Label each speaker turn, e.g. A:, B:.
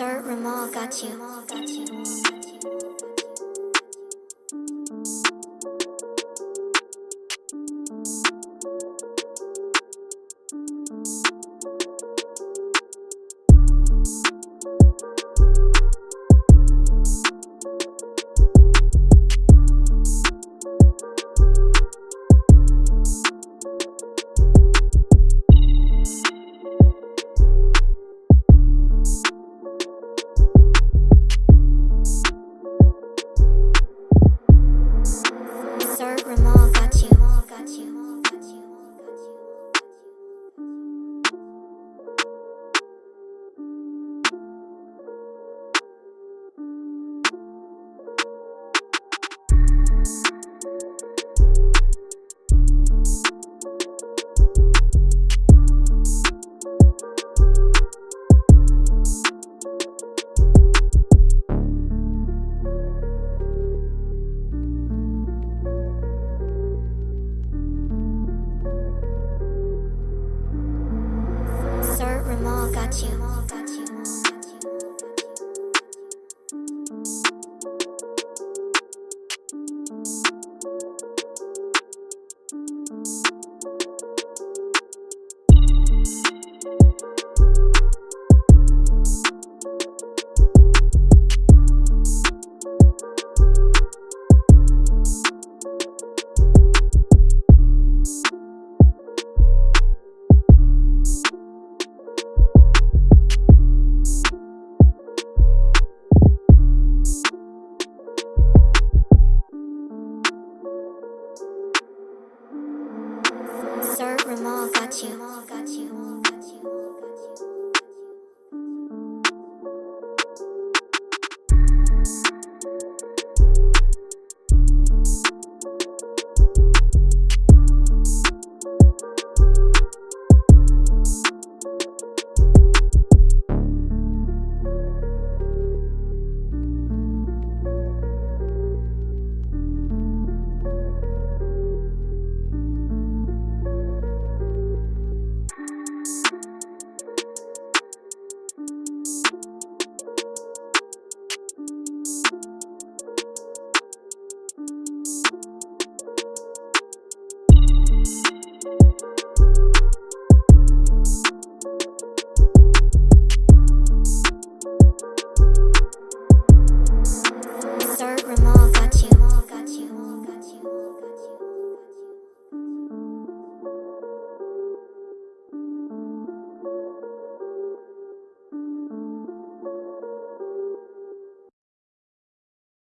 A: Sir Ramal got you. Got you. 寂吧。感情哦，感情哦。